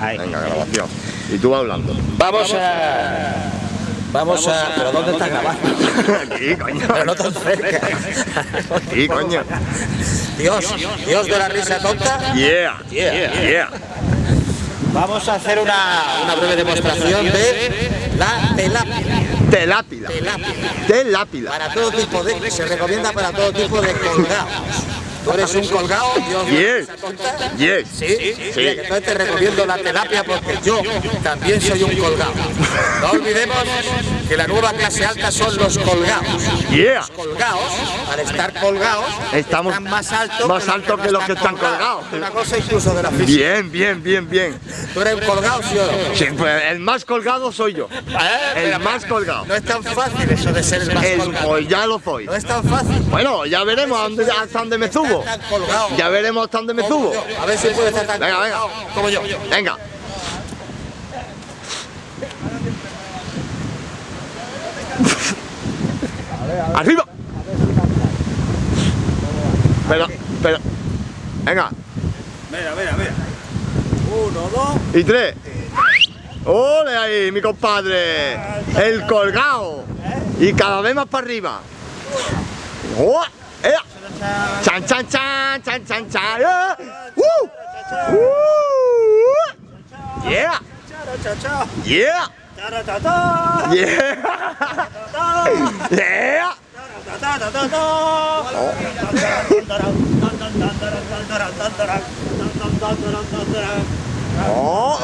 Ahí. Venga, grabación. Y tú vas hablando. Vamos a... Vamos a... ¿Pero dónde estás grabando? Aquí, coño. Pero no tan cerca. Aquí, coño. Dios, Dios de la risa tonta. Yeah. Yeah. Yeah. Vamos a hacer una, una breve demostración de la telápila. Telápila. Telápila. Telápila. Para todo tipo de... Se recomienda para todo tipo de colgados. Tú eres un colgado, la Yes. Yes. Sí, sí. entonces te recomiendo la terapia porque yo también soy un colgado. No olvidemos que la nueva clase alta son los colgados. Yeah. Los colgados, al estar colgados, Estamos están más altos más altos que los que están colgados. Una cosa incluso de la física. Bien, bien, bien, bien. ¿Tú eres un colgado, sí o no? Sí, pues el más colgado soy yo. El más colgado. No es tan fácil eso de ser el más El, colgado. pues ya lo soy. No es tan fácil. Bueno, ya veremos a dónde- hasta dónde me subo. Tan colgado. Ya veremos hasta dónde me subo. yo. A ver si puede estar tan Venga, venga. como yo. Venga. Arriba. Pero, pero. Venga. Mira, mira, mira. Uno, dos. Y tres. ¡Ole ahí, mi compadre! El colgado. Y cada vez más para arriba. ¡Oh! ¡Ea! ¡Chan, chan, chan! ¡Chan, chan, chan! ¡Eh! ¡Uh! ¡Uh! ¡Yeah! ¡Yeah! ¡Yeah! ¡Yeah! ¡Oh!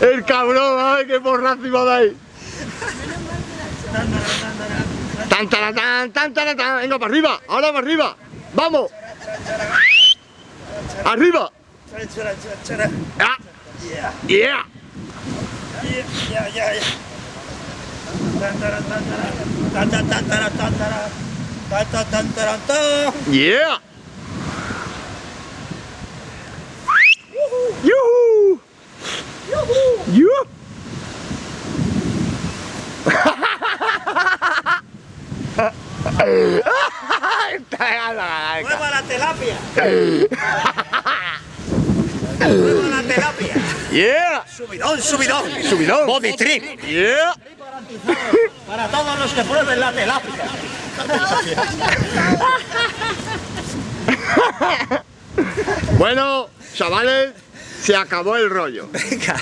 El cabrón, a ver qué porrazo iba de ahí. Tan, tan, tan, tan, tan, tan. Venga, para arriba, ahora para arriba. Vamos. Arriba. Ah. Yeah. Yeah. Yuhu. Yuhu. ¡Mueva la terapia! ¡Mueva la terapia! Yeah. ¡Subidón, subidón! Subidón. ¡Body trip! Yeah. Para todos los que prueben la terapia. Bueno, chavales, se acabó el rollo. Venga.